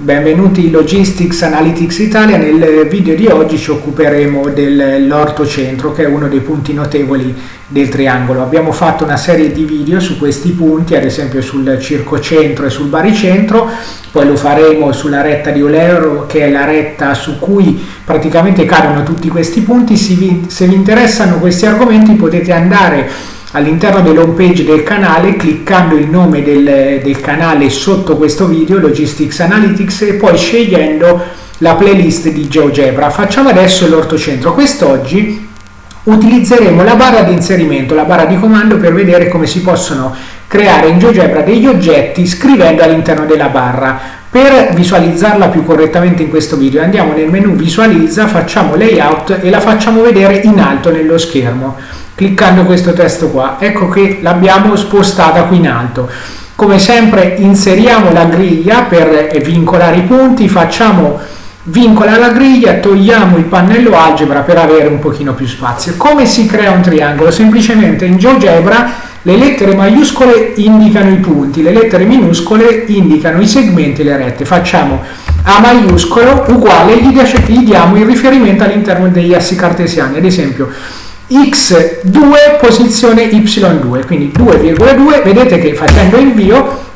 Benvenuti in Logistics Analytics Italia, nel video di oggi ci occuperemo dell'ortocentro che è uno dei punti notevoli del triangolo. Abbiamo fatto una serie di video su questi punti, ad esempio sul circocentro e sul baricentro, poi lo faremo sulla retta di Olero che è la retta su cui praticamente cadono tutti questi punti. Se vi, interessano questi argomenti potete andare all'interno dell'home page del canale cliccando il nome del, del, canale sotto questo video Logistics Analytics e poi scegliendo la playlist di GeoGebra facciamo adesso l'ortocentro. Quest'oggi utilizzeremo la barra di inserimento la barra di comando per vedere come si possono creare in GeoGebra degli oggetti scrivendo all'interno della barra. Per visualizzarla più correttamente in questo video andiamo nel menu visualizza facciamo layout e la facciamo vedere in alto nello schermo cliccando questo testo qua. Ecco che l'abbiamo spostata qui in alto. Come sempre inseriamo la griglia per vincolare i punti facciamo vincola la griglia togliamo il pannello algebra per avere un pochino più spazio. Come si crea un triangolo? Semplicemente in GeoGebra le lettere maiuscole indicano i punti le lettere minuscole indicano i segmenti e le rette. Facciamo a maiuscolo uguale gli diamo il riferimento all'interno degli assi cartesiani. Ad esempio x2 posizione y2 quindi 2,2 vedete che facendo invio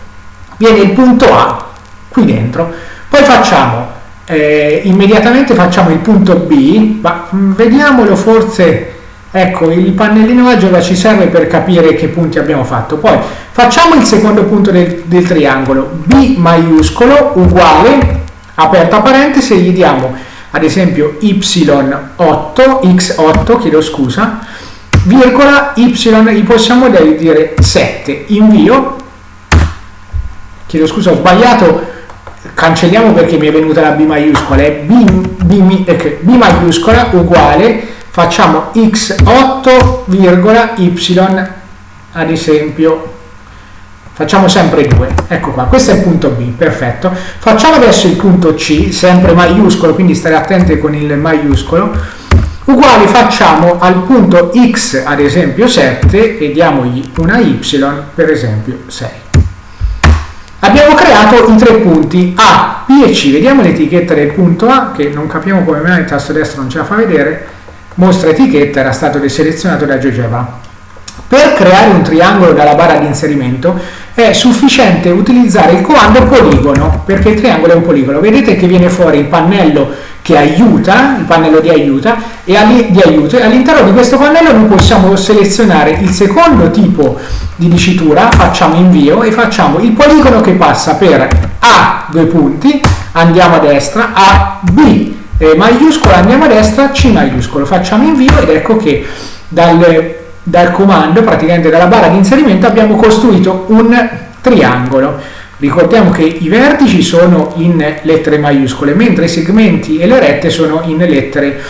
viene il punto A qui dentro. Poi facciamo eh, immediatamente facciamo il punto B ma mm, vediamolo forse ecco il pannellino algebra ci serve per capire che punti abbiamo fatto. Poi facciamo il secondo punto del, del triangolo B maiuscolo uguale aperta parentesi e gli diamo ad esempio y8, x8, chiedo scusa, virgola y, possiamo dire 7, invio, chiedo scusa, ho sbagliato, cancelliamo perché mi è venuta la B maiuscola, è B, B, eh, B maiuscola uguale, facciamo x8, virgola y, ad esempio facciamo sempre 2 ecco qua questo è il punto B perfetto. Facciamo adesso il punto C sempre maiuscolo quindi stare attenti con il maiuscolo. Uguali facciamo al punto X ad esempio 7 e diamogli una Y per esempio 6 abbiamo creato i tre punti A, B e C. Vediamo l'etichetta del punto A che non capiamo come mai il tasto destro non ce la fa vedere. Mostra etichetta era stato deselezionato da GeoGebra per creare un triangolo dalla barra di inserimento è sufficiente utilizzare il comando poligono, perché il triangolo è un poligono. Vedete che viene fuori il pannello che aiuta, il pannello di, aiuta, e all'interno di questo pannello noi possiamo selezionare il secondo tipo di dicitura, facciamo invio e facciamo il poligono che passa per A, due punti, andiamo a destra, A, B, eh, maiuscolo, andiamo a destra, C maiuscolo, facciamo invio ed ecco che dal dal comando, praticamente dalla barra di inserimento, abbiamo costruito un triangolo. Ricordiamo che i vertici sono in lettere maiuscole, mentre i segmenti e le rette sono in lettere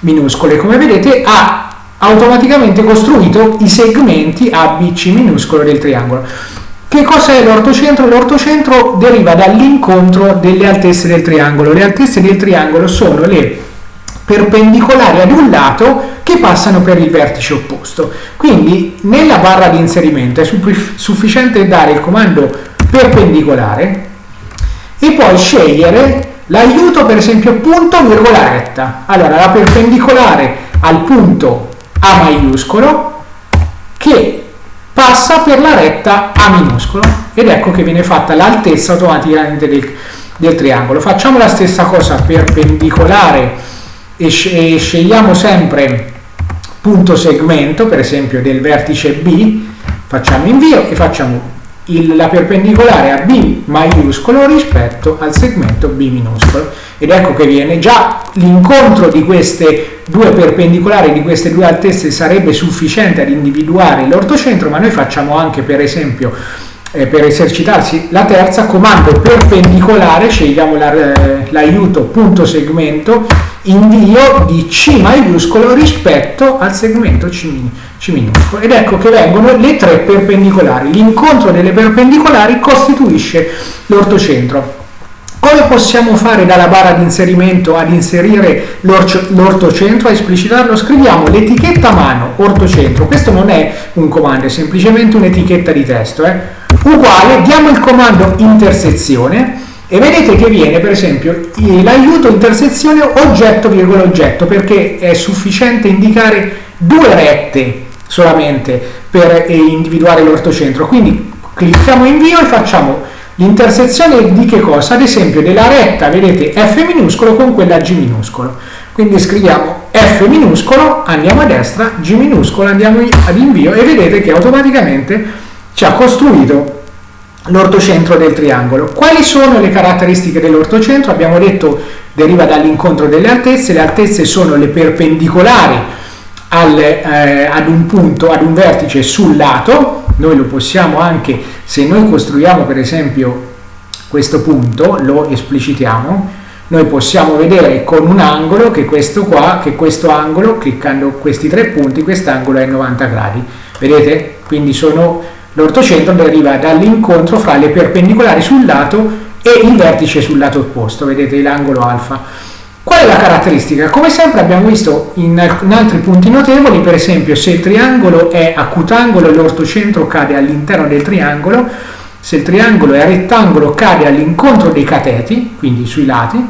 minuscole. Come vedete ha automaticamente costruito i segmenti A, B, C minuscolo del triangolo. Che cos'è l'ortocentro? L'ortocentro deriva dall'incontro delle altezze del triangolo. Le altezze del triangolo sono le perpendicolari ad un lato che passano per il vertice opposto. Quindi nella barra di inserimento è sufficiente dare il comando perpendicolare e poi scegliere l'aiuto per esempio punto virgola retta. Allora la perpendicolare al punto A maiuscolo che passa per la retta A minuscolo ed ecco che viene fatta l'altezza automaticamente del, del triangolo. Facciamo la stessa cosa perpendicolare e, scegliamo sempre punto segmento, per esempio del vertice B, facciamo invio e facciamo il, la perpendicolare a B maiuscolo rispetto al segmento B minuscolo. Ed ecco che viene già l'incontro di queste due perpendicolari, di queste due altezze, sarebbe sufficiente ad individuare l'ortocentro, ma noi facciamo anche per esempio eh, per esercitarsi la terza, comando perpendicolare, scegliamo l'aiuto la, punto segmento, invio di C maiuscolo rispetto al segmento C, C minuscolo. Ed ecco che vengono le tre perpendicolari. L'incontro delle perpendicolari costituisce l'ortocentro. Come possiamo fare dalla barra di inserimento ad inserire l'ortocentro, a esplicitarlo? Scriviamo l'etichetta a mano, ortocentro. Questo non è un comando, è semplicemente un'etichetta di testo. Eh? uguale, diamo il comando intersezione e vedete che viene per esempio l'aiuto intersezione oggetto virgola oggetto perché è sufficiente indicare due rette solamente per eh, individuare l'ortocentro quindi clicchiamo invio e facciamo l'intersezione di che cosa? ad esempio della retta vedete F minuscolo con quella G minuscolo quindi scriviamo F minuscolo andiamo a destra G minuscolo andiamo ad invio e vedete che automaticamente ci ha costruito l'ortocentro del triangolo. Quali sono le caratteristiche dell'ortocentro? Abbiamo detto deriva dall'incontro delle altezze, le altezze sono le perpendicolari al, eh, ad un punto, ad un vertice sul lato, noi lo possiamo anche, se noi costruiamo per esempio questo punto, lo esplicitiamo, noi possiamo vedere con un angolo che questo qua, che questo angolo, cliccando questi tre punti, quest'angolo è 90 gradi, vedete? Quindi sono L'ortocentro deriva dall'incontro fra le perpendicolari sul lato e il vertice sul lato opposto, vedete l'angolo alfa. Qual è la caratteristica? Come sempre abbiamo visto in, altri punti notevoli, per esempio se il triangolo è acutangolo l'ortocentro cade all'interno del triangolo, se il triangolo è rettangolo cade all'incontro dei cateti, quindi sui lati,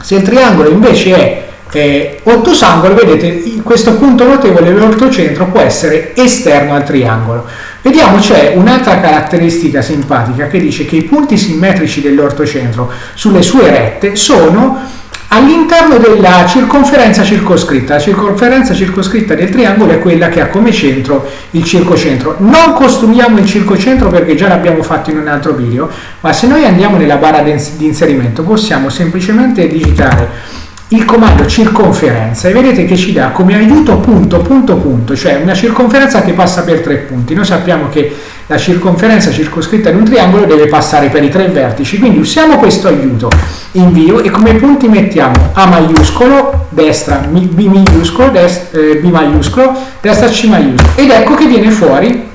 se il triangolo invece è eh, ottosangolo, vedete questo punto notevole dell'ortocentro può essere esterno al triangolo. Vediamo c'è un'altra caratteristica simpatica che dice che i punti simmetrici dell'ortocentro sulle sue rette sono all'interno della circonferenza circoscritta. La circonferenza circoscritta del triangolo è quella che ha come centro il circocentro. Non costruiamo il circocentro perché già l'abbiamo fatto in un altro video, ma se noi andiamo nella barra di inserimento possiamo semplicemente digitare il comando circonferenza e vedete che ci dà come aiuto punto punto punto, cioè una circonferenza che passa per tre punti. Noi sappiamo che la circonferenza circoscritta in un triangolo deve passare per i tre vertici, quindi usiamo questo aiuto. Invio e come punti mettiamo? A maiuscolo, destra B minuscolo, destra, eh, B maiuscolo, destra C maiuscolo. Ed ecco che viene fuori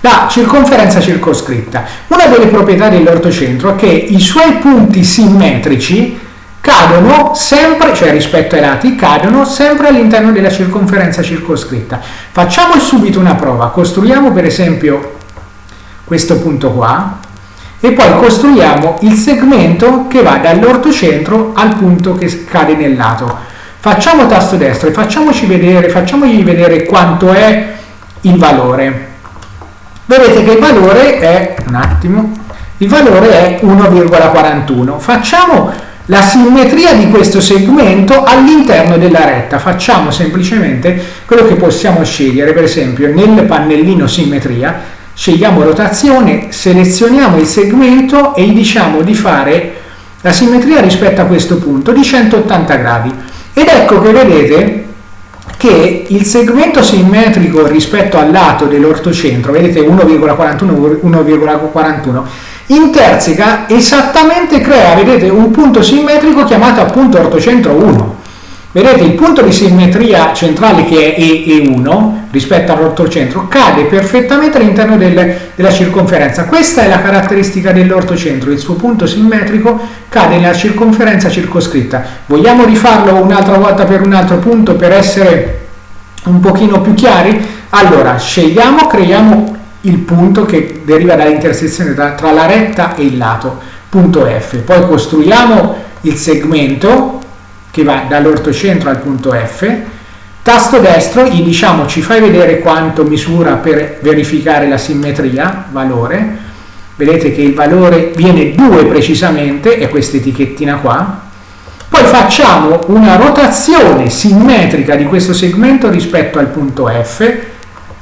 la circonferenza circoscritta. Una delle proprietà dell'ortocentro è che i suoi punti simmetrici cadono sempre, cioè rispetto ai lati, cadono sempre all'interno della circonferenza circoscritta. Facciamo subito una prova, costruiamo per esempio questo punto qua e poi costruiamo il segmento che va dall'ortocentro al punto che cade nel lato. Facciamo tasto destro e facciamoci vedere, facciamogli vedere quanto è il valore. Vedete che il valore è, un attimo, il valore è 1,41. Facciamo la simmetria di questo segmento all'interno della retta. Facciamo semplicemente quello che possiamo scegliere, per esempio nel pannellino simmetria, scegliamo rotazione, selezioniamo il segmento e gli diciamo di fare la simmetria rispetto a questo punto di 180 gradi. Ed ecco che vedete che il segmento simmetrico rispetto al lato dell'ortocentro, vedete 1,41, 1,41, interseca esattamente, crea, vedete, un punto simmetrico chiamato appunto ortocentro 1. Vedete, il punto di simmetria centrale che è E1 rispetto all'ortocentro cade perfettamente all'interno del, della circonferenza. Questa è la caratteristica dell'ortocentro, il suo punto simmetrico cade nella circonferenza circoscritta. Vogliamo rifarlo un'altra volta per un altro punto per essere un pochino più chiari? Allora, scegliamo, creiamo il punto che deriva dall'intersezione tra, tra la retta e il lato, punto F. Poi costruiamo il segmento che va dall'ortocentro al punto F, tasto destro gli diciamo ci fai vedere quanto misura per verificare la simmetria, valore, vedete che il valore viene 2 precisamente, è questa etichettina qua, poi facciamo una rotazione simmetrica di questo segmento rispetto al punto F,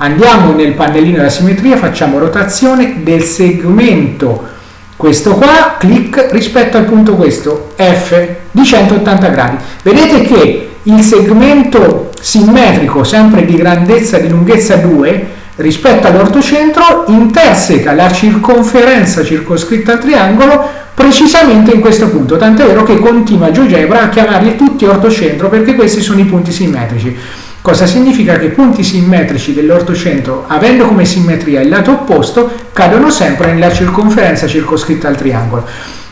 andiamo nel pannellino della simmetria, facciamo rotazione del segmento, questo qua, clic rispetto al punto questo, F, di 180 gradi. Vedete che il segmento simmetrico, sempre di grandezza di lunghezza 2, rispetto all'ortocentro, interseca la circonferenza circoscritta al triangolo precisamente in questo punto, tant'è vero che continua GeoGebra a chiamarli tutti ortocentro perché questi sono i punti simmetrici. Cosa significa che i punti simmetrici dell'ortocentro, avendo come simmetria il lato opposto, cadono sempre nella circonferenza circoscritta al triangolo.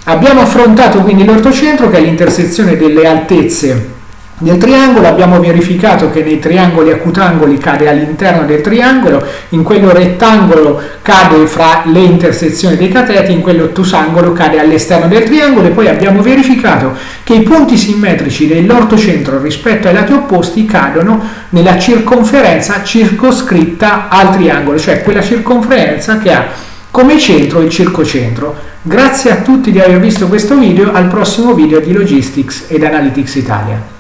Abbiamo affrontato quindi l'ortocentro che è l'intersezione delle altezze del triangolo abbiamo verificato che nei triangoli acutangoli cade all'interno del triangolo, in quello rettangolo cade fra le intersezioni dei cateti, in quello ottusangolo cade all'esterno del triangolo e poi abbiamo verificato che i punti simmetrici dell'ortocentro rispetto ai lati opposti cadono nella circonferenza circoscritta al triangolo, cioè quella circonferenza che ha come centro il circocentro. Grazie a tutti di aver visto questo video, al prossimo video di Logistics ed Analytics Italia.